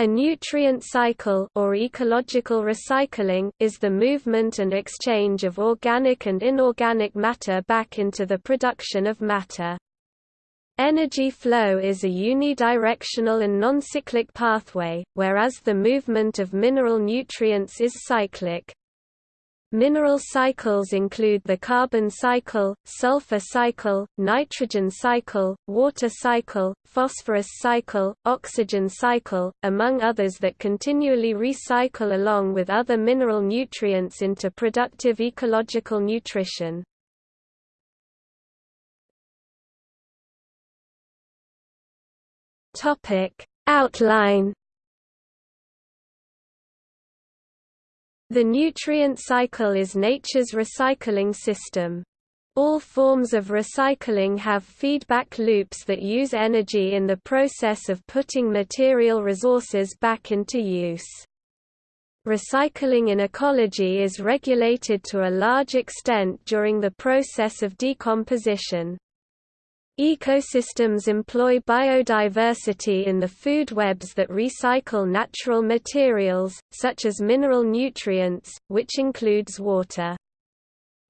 A nutrient cycle or ecological recycling is the movement and exchange of organic and inorganic matter back into the production of matter. Energy flow is a unidirectional and non-cyclic pathway, whereas the movement of mineral nutrients is cyclic. Mineral cycles include the carbon cycle, sulfur cycle, nitrogen cycle, water cycle, phosphorus cycle, oxygen cycle, among others that continually recycle along with other mineral nutrients into productive ecological nutrition. Outline The nutrient cycle is nature's recycling system. All forms of recycling have feedback loops that use energy in the process of putting material resources back into use. Recycling in ecology is regulated to a large extent during the process of decomposition. Ecosystems employ biodiversity in the food webs that recycle natural materials, such as mineral nutrients, which includes water.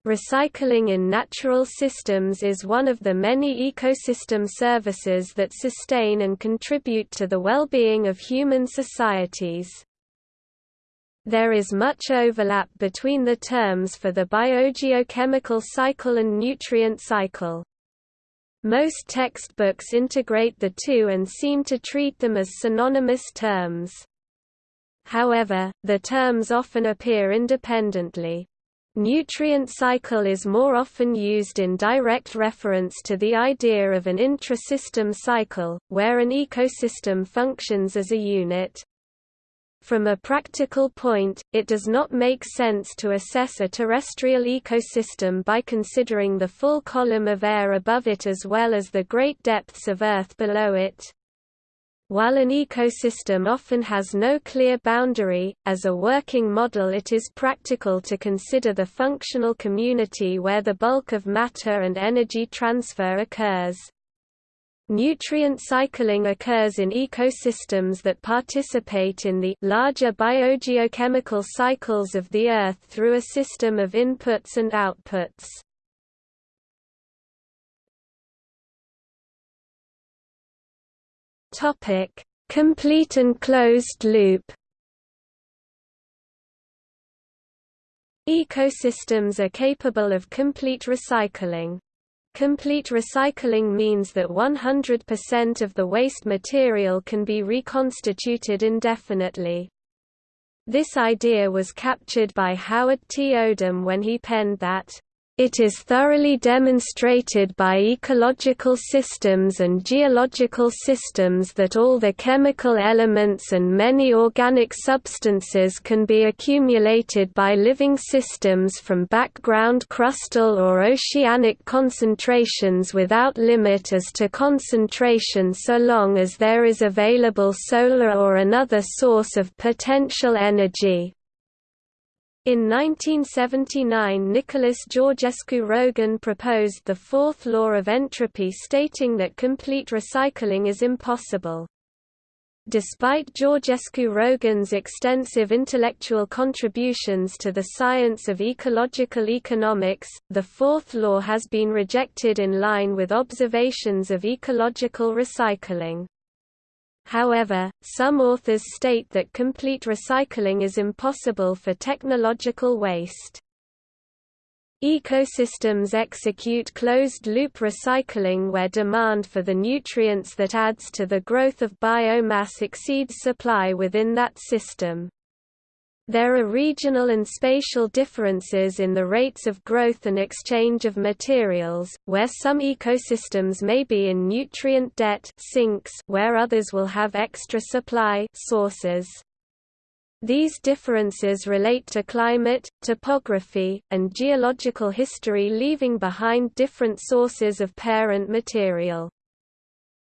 Recycling in natural systems is one of the many ecosystem services that sustain and contribute to the well-being of human societies. There is much overlap between the terms for the biogeochemical cycle and nutrient cycle. Most textbooks integrate the two and seem to treat them as synonymous terms. However, the terms often appear independently. Nutrient cycle is more often used in direct reference to the idea of an intra-system cycle, where an ecosystem functions as a unit. From a practical point, it does not make sense to assess a terrestrial ecosystem by considering the full column of air above it as well as the great depths of Earth below it. While an ecosystem often has no clear boundary, as a working model it is practical to consider the functional community where the bulk of matter and energy transfer occurs. Nutrient cycling occurs in ecosystems that participate in the larger biogeochemical cycles of the Earth through a system of inputs and outputs. Topic: Complete and closed loop. Ecosystems are capable of complete recycling. Complete recycling means that 100% of the waste material can be reconstituted indefinitely. This idea was captured by Howard T. Odum when he penned that it is thoroughly demonstrated by ecological systems and geological systems that all the chemical elements and many organic substances can be accumulated by living systems from background crustal or oceanic concentrations without limit as to concentration so long as there is available solar or another source of potential energy. In 1979 Nicholas Georgescu Roegen proposed the fourth law of entropy stating that complete recycling is impossible. Despite Georgescu Roegen's extensive intellectual contributions to the science of ecological economics, the fourth law has been rejected in line with observations of ecological recycling. However, some authors state that complete recycling is impossible for technological waste. Ecosystems execute closed-loop recycling where demand for the nutrients that adds to the growth of biomass exceeds supply within that system. There are regional and spatial differences in the rates of growth and exchange of materials, where some ecosystems may be in nutrient debt sinks where others will have extra supply sources. These differences relate to climate, topography, and geological history leaving behind different sources of parent material.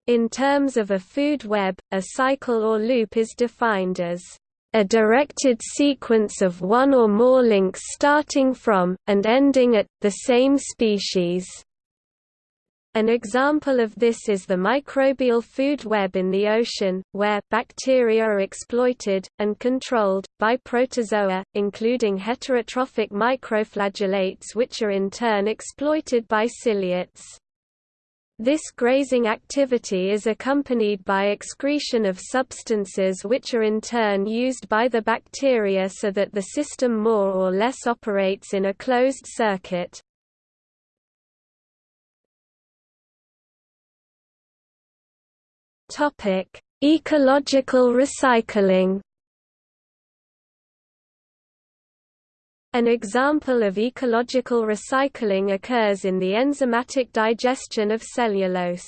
In terms of a food web, a cycle or loop is defined as a directed sequence of one or more links starting from, and ending at, the same species. An example of this is the microbial food web in the ocean, where bacteria are exploited, and controlled, by protozoa, including heterotrophic microflagellates which are in turn exploited by ciliates. This grazing activity is accompanied by excretion of substances which are in turn used by the bacteria so that the system more or less operates in a closed circuit. Ecological recycling. An example of ecological recycling occurs in the enzymatic digestion of cellulose.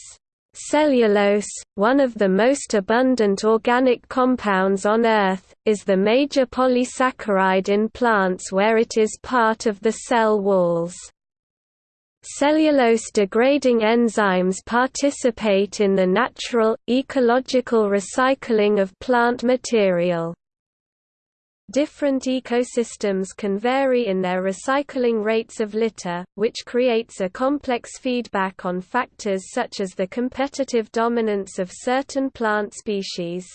Cellulose, one of the most abundant organic compounds on Earth, is the major polysaccharide in plants where it is part of the cell walls. Cellulose-degrading enzymes participate in the natural, ecological recycling of plant material. Different ecosystems can vary in their recycling rates of litter, which creates a complex feedback on factors such as the competitive dominance of certain plant species.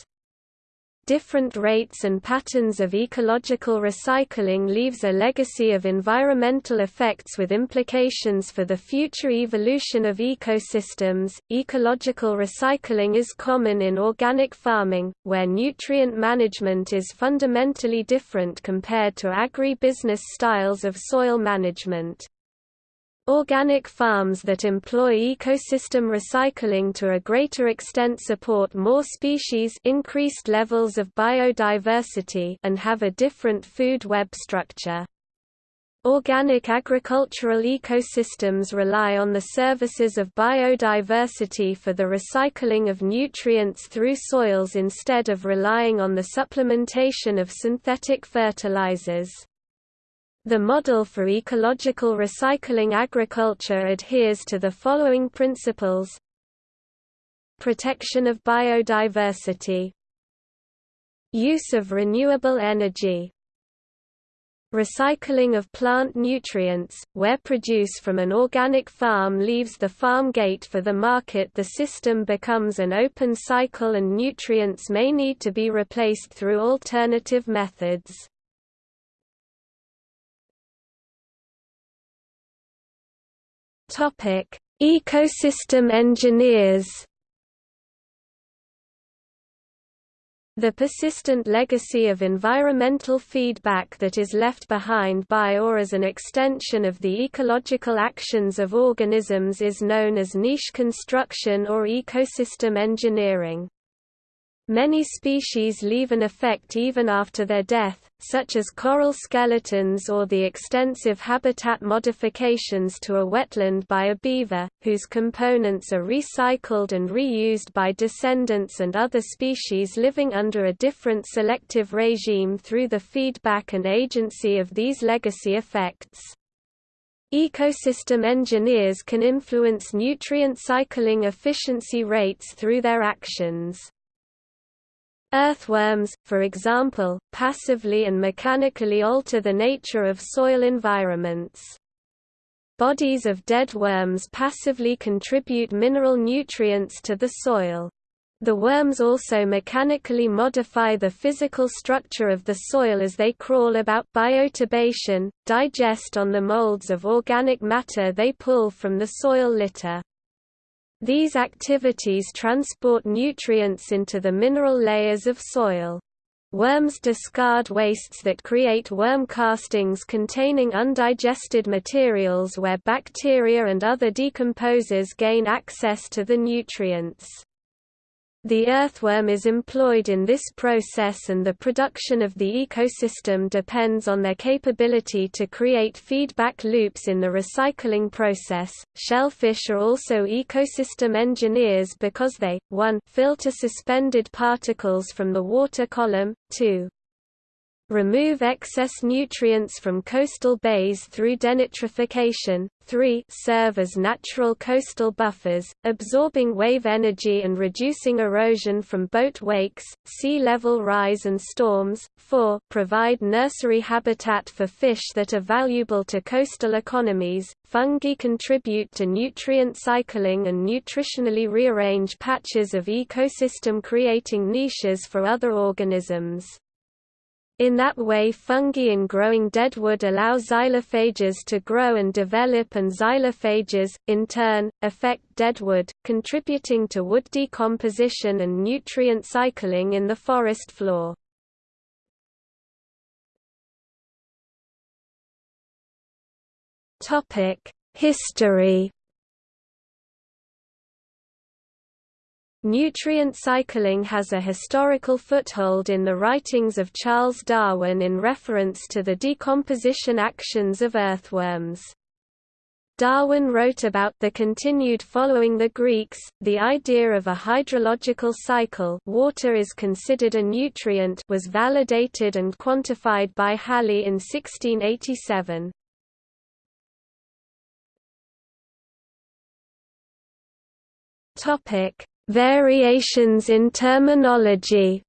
Different rates and patterns of ecological recycling leaves a legacy of environmental effects with implications for the future evolution of ecosystems. Ecological recycling is common in organic farming, where nutrient management is fundamentally different compared to agri-business styles of soil management. Organic farms that employ ecosystem recycling to a greater extent support more species increased levels of biodiversity and have a different food web structure. Organic agricultural ecosystems rely on the services of biodiversity for the recycling of nutrients through soils instead of relying on the supplementation of synthetic fertilizers. The model for ecological recycling agriculture adheres to the following principles. Protection of biodiversity. Use of renewable energy. Recycling of plant nutrients, where produce from an organic farm leaves the farm gate for the market the system becomes an open cycle and nutrients may need to be replaced through alternative methods. Topic: Ecosystem engineers. The persistent legacy of environmental feedback that is left behind by or as an extension of the ecological actions of organisms is known as niche construction or ecosystem engineering. Many species leave an effect even after their death, such as coral skeletons or the extensive habitat modifications to a wetland by a beaver, whose components are recycled and reused by descendants and other species living under a different selective regime through the feedback and agency of these legacy effects. Ecosystem engineers can influence nutrient cycling efficiency rates through their actions. Earthworms, for example, passively and mechanically alter the nature of soil environments. Bodies of dead worms passively contribute mineral nutrients to the soil. The worms also mechanically modify the physical structure of the soil as they crawl about bioturbation, digest on the molds of organic matter they pull from the soil litter. These activities transport nutrients into the mineral layers of soil. Worms discard wastes that create worm castings containing undigested materials where bacteria and other decomposers gain access to the nutrients. The earthworm is employed in this process and the production of the ecosystem depends on their capability to create feedback loops in the recycling process. Shellfish are also ecosystem engineers because they 1 filter suspended particles from the water column, 2 remove excess nutrients from coastal bays through denitrification, 3 serve as natural coastal buffers, absorbing wave energy and reducing erosion from boat wakes, sea level rise and storms, 4 provide nursery habitat for fish that are valuable to coastal economies, fungi contribute to nutrient cycling and nutritionally rearrange patches of ecosystem creating niches for other organisms. In that way fungi in growing deadwood allow xylophages to grow and develop and xylophages, in turn, affect deadwood, contributing to wood decomposition and nutrient cycling in the forest floor. History Nutrient cycling has a historical foothold in the writings of Charles Darwin in reference to the decomposition actions of earthworms. Darwin wrote about the continued following the Greeks, the idea of a hydrological cycle water is considered a nutrient was validated and quantified by Halley in 1687. Topic Variations in terminology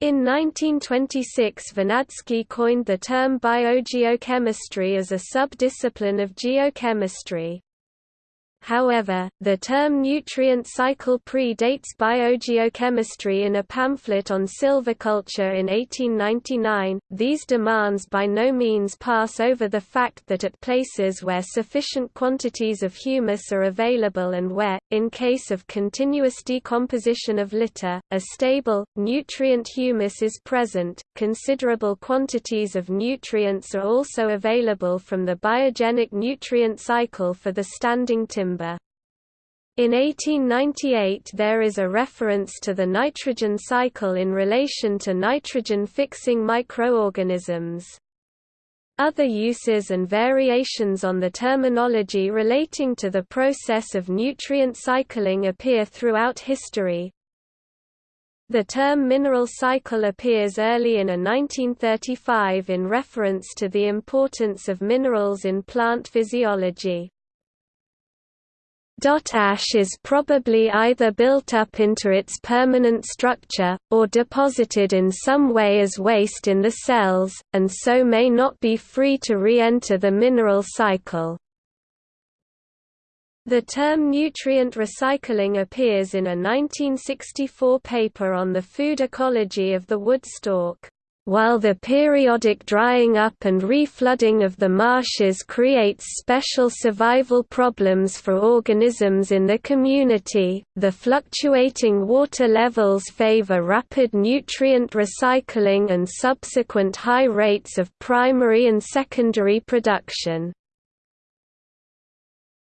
In 1926 Vernadsky coined the term biogeochemistry as a sub-discipline of geochemistry. However, the term nutrient cycle predates biogeochemistry in a pamphlet on silviculture in 1899. These demands by no means pass over the fact that at places where sufficient quantities of humus are available and where, in case of continuous decomposition of litter, a stable, nutrient humus is present, considerable quantities of nutrients are also available from the biogenic nutrient cycle for the standing timber In 1898 there is a reference to the nitrogen cycle in relation to nitrogen-fixing microorganisms. Other uses and variations on the terminology relating to the process of nutrient cycling appear throughout history. The term mineral cycle appears early in a 1935 in reference to the importance of minerals in plant physiology. Ash is probably either built up into its permanent structure, or deposited in some way as waste in the cells, and so may not be free to re-enter the mineral cycle. The term nutrient recycling appears in a 1964 paper on the food ecology of the wood stork. While the periodic drying up and reflooding of the marshes creates special survival problems for organisms in the community, the fluctuating water levels favor rapid nutrient recycling and subsequent high rates of primary and secondary production.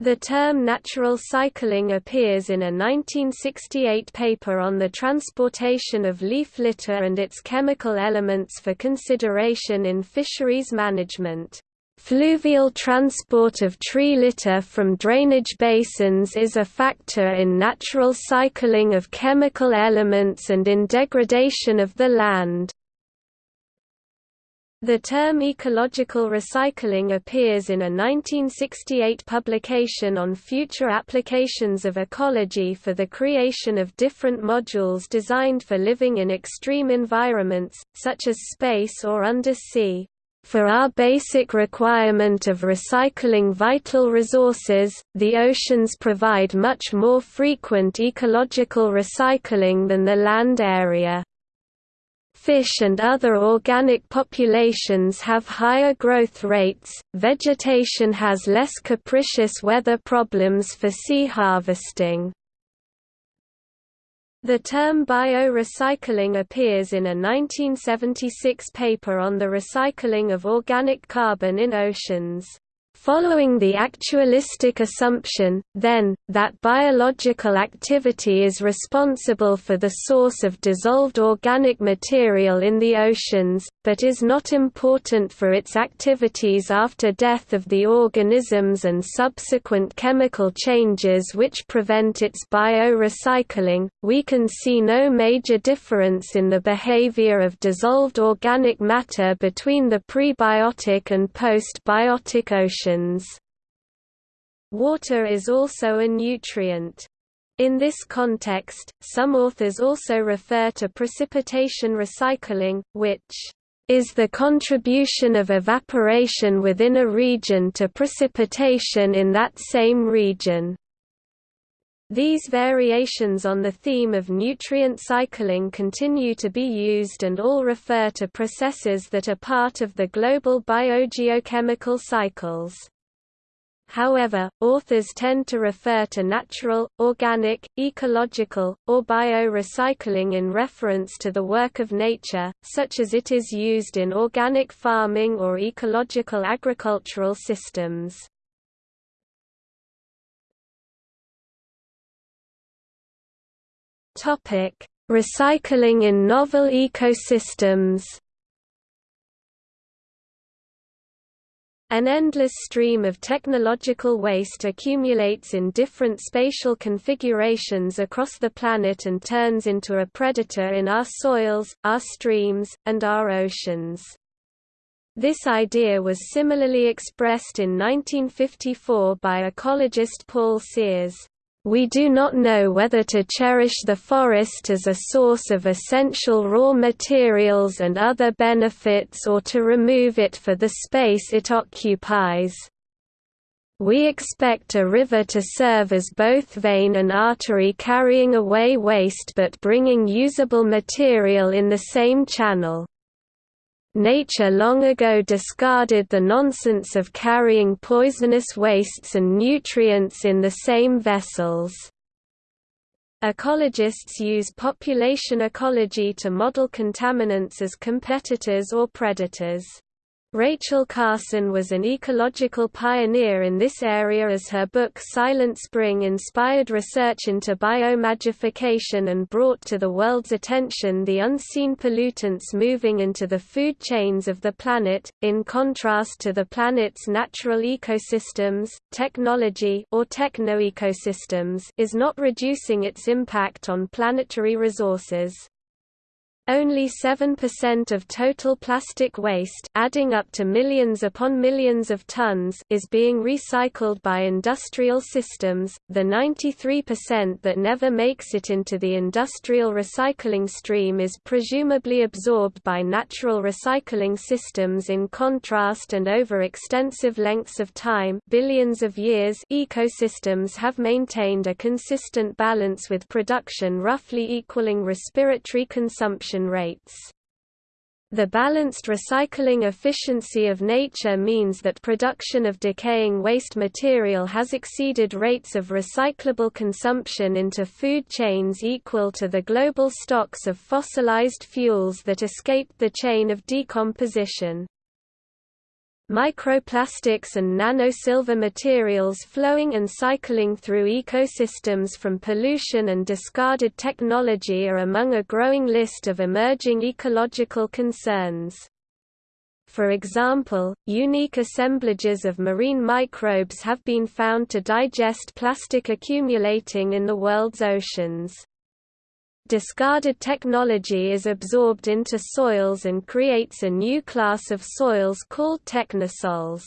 The term natural cycling appears in a 1968 paper on the transportation of leaf litter and its chemical elements for consideration in fisheries management. Fluvial transport of tree litter from drainage basins is a factor in natural cycling of chemical elements and in degradation of the land. The term ecological recycling appears in a 1968 publication on future applications of ecology for the creation of different modules designed for living in extreme environments, such as space or undersea. For our basic requirement of recycling vital resources, the oceans provide much more frequent ecological recycling than the land area. Fish and other organic populations have higher growth rates, vegetation has less capricious weather problems for sea harvesting. The term biorecycling appears in a 1976 paper on the recycling of organic carbon in oceans. Following the actualistic assumption, then, that biological activity is responsible for the source of dissolved organic material in the oceans, but is not important for its activities after death of the organisms and subsequent chemical changes which prevent its biorecycling, we can see no major difference in the behavior of dissolved organic matter between the prebiotic and post-biotic Water is also a nutrient. In this context, some authors also refer to precipitation recycling, which is the contribution of evaporation within a region to precipitation in that same region. These variations on the theme of nutrient cycling continue to be used and all refer to processes that are part of the global biogeochemical cycles. However, authors tend to refer to natural, organic, ecological, or bio-recycling in reference to the work of nature, such as it is used in organic farming or ecological agricultural systems. Recycling in novel ecosystems An endless stream of technological waste accumulates in different spatial configurations across the planet and turns into a predator in our soils, our streams, and our oceans. This idea was similarly expressed in 1954 by ecologist Paul Sears. We do not know whether to cherish the forest as a source of essential raw materials and other benefits or to remove it for the space it occupies. We expect a river to serve as both vein and artery carrying away waste but bringing usable material in the same channel. Nature long ago discarded the nonsense of carrying poisonous wastes and nutrients in the same vessels. Ecologists use population ecology to model contaminants as competitors or predators. Rachel Carson was an ecological pioneer in this area as her book Silent Spring inspired research into biomagnification and brought to the world's attention the unseen pollutants moving into the food chains of the planet. In contrast to the planet's natural ecosystems, technology or techno-ecosystems is not reducing its impact on planetary resources. Only 7% of total plastic waste adding up to millions upon millions of tons is being recycled by industrial systems, the 93% that never makes it into the industrial recycling stream is presumably absorbed by natural recycling systems in contrast and over extensive lengths of time. Billions of years ecosystems have maintained a consistent balance with production roughly equaling respiratory consumption rates. The balanced recycling efficiency of nature means that production of decaying waste material has exceeded rates of recyclable consumption into food chains equal to the global stocks of fossilized fuels that escaped the chain of decomposition. Microplastics and nanosilver materials flowing and cycling through ecosystems from pollution and discarded technology are among a growing list of emerging ecological concerns. For example, unique assemblages of marine microbes have been found to digest plastic accumulating in the world's oceans. Discarded technology is absorbed into soils and creates a new class of soils called technosols.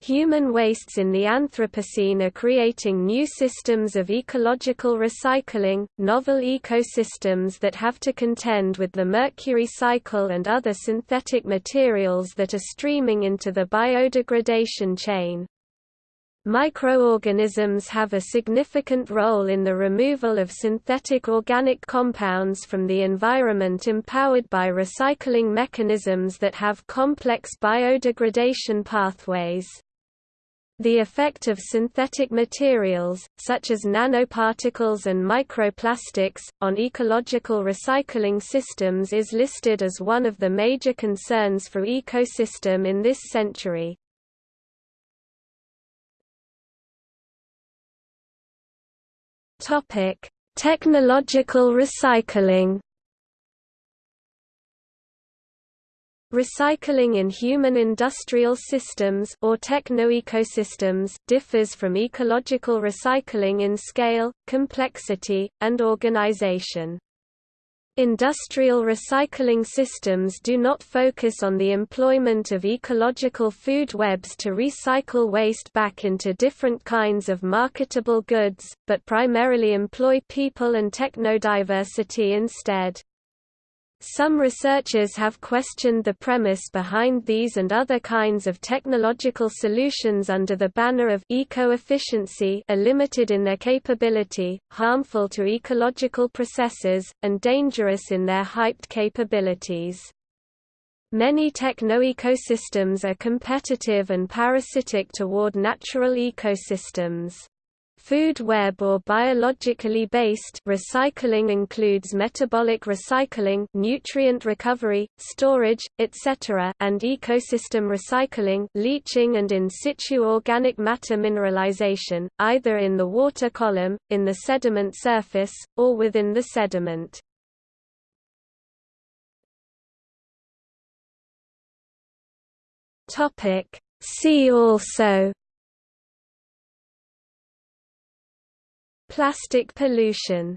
Human wastes in the Anthropocene are creating new systems of ecological recycling, novel ecosystems that have to contend with the mercury cycle and other synthetic materials that are streaming into the biodegradation chain. Microorganisms have a significant role in the removal of synthetic organic compounds from the environment empowered by recycling mechanisms that have complex biodegradation pathways. The effect of synthetic materials, such as nanoparticles and microplastics, on ecological recycling systems is listed as one of the major concerns for ecosystem in this century. Topic: Technological recycling. Recycling in human industrial systems or technoecosystems differs from ecological recycling in scale, complexity, and organization. Industrial recycling systems do not focus on the employment of ecological food webs to recycle waste back into different kinds of marketable goods, but primarily employ people and technodiversity instead. Some researchers have questioned the premise behind these and other kinds of technological solutions under the banner of eco-efficiency are limited in their capability, harmful to ecological processes, and dangerous in their hyped capabilities. Many techno-ecosystems are competitive and parasitic toward natural ecosystems. Food web or biologically based recycling includes metabolic recycling, nutrient recovery, storage, etc., and ecosystem recycling, leaching and in situ organic matter mineralization, either in the water column, in the sediment surface, or within the sediment. Topic See also Plastic pollution